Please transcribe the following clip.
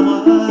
flower